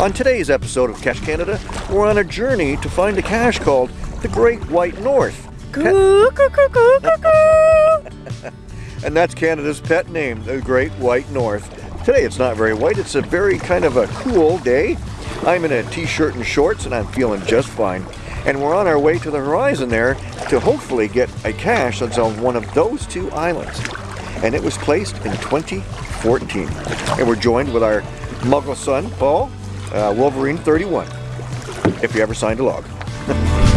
On today's episode of Cache Canada, we're on a journey to find a cache called the Great White North. Coo, coo, coo. And that's Canada's pet name, the Great White North. Today it's not very white, it's a very kind of a cool day. I'm in a t-shirt and shorts and I'm feeling just fine. And we're on our way to the horizon there to hopefully get a cache that's on one of those two islands. And it was placed in 2014. And we're joined with our muggle son, Paul, uh, Wolverine 31, if you ever signed a log.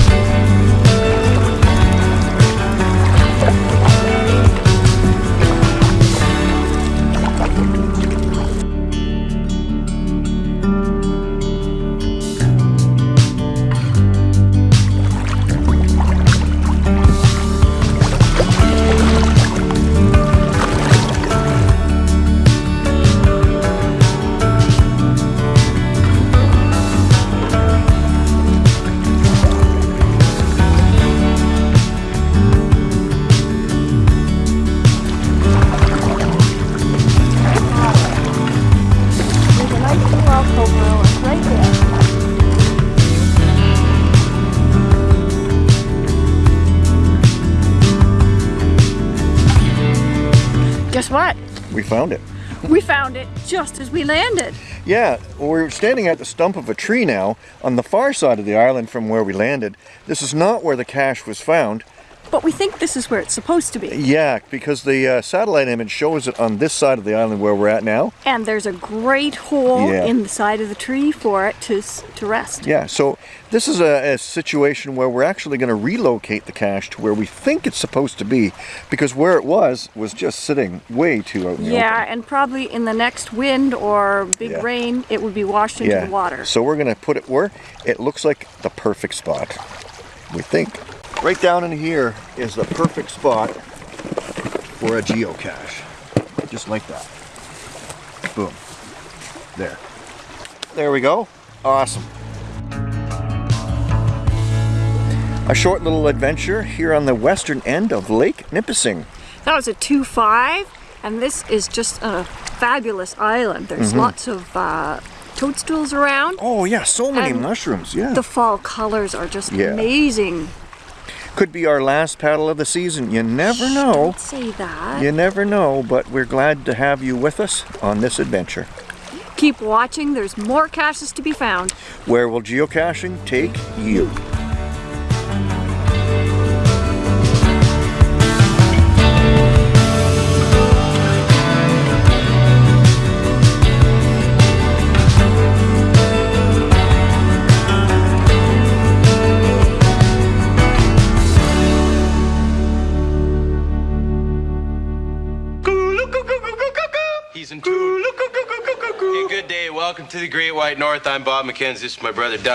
Guess what? We found it. We found it just as we landed. Yeah, we're standing at the stump of a tree now on the far side of the island from where we landed. This is not where the cache was found. But we think this is where it's supposed to be. Yeah, because the uh, satellite image shows it on this side of the island where we're at now. And there's a great hole Yeah. in the side of the tree for it to, to rest. Yeah, so this is a, a situation where we're actually going to relocate the cache to where we think it's supposed to be because where it was was just sitting way too out in the Yeah, open. and probably in the next wind or big Yeah. rain, it would be washed into Yeah, the water. so we're going to put it where it looks like the perfect spot, we think. Right down in here is the perfect spot for a geocache. Just like that. Boom. There. There we go. Awesome. A short little adventure here on the western end of Lake Nipissing. That was a 2-5, and this is just a fabulous island. There's Mm-hmm. lots of uh, toadstools around. Oh yeah, so many mushrooms. Yeah. The fall colors are just Yeah. amazing. Could be our last paddle of the season. You never Shh, know. Don't say that. You never know, but we're glad to have you with us on this adventure. Keep watching. There's more caches to be found. Where will geocaching take you? In tune. Hey, good day. Welcome to the Great White North. I'm Bob McKenzie. This is my brother Doug.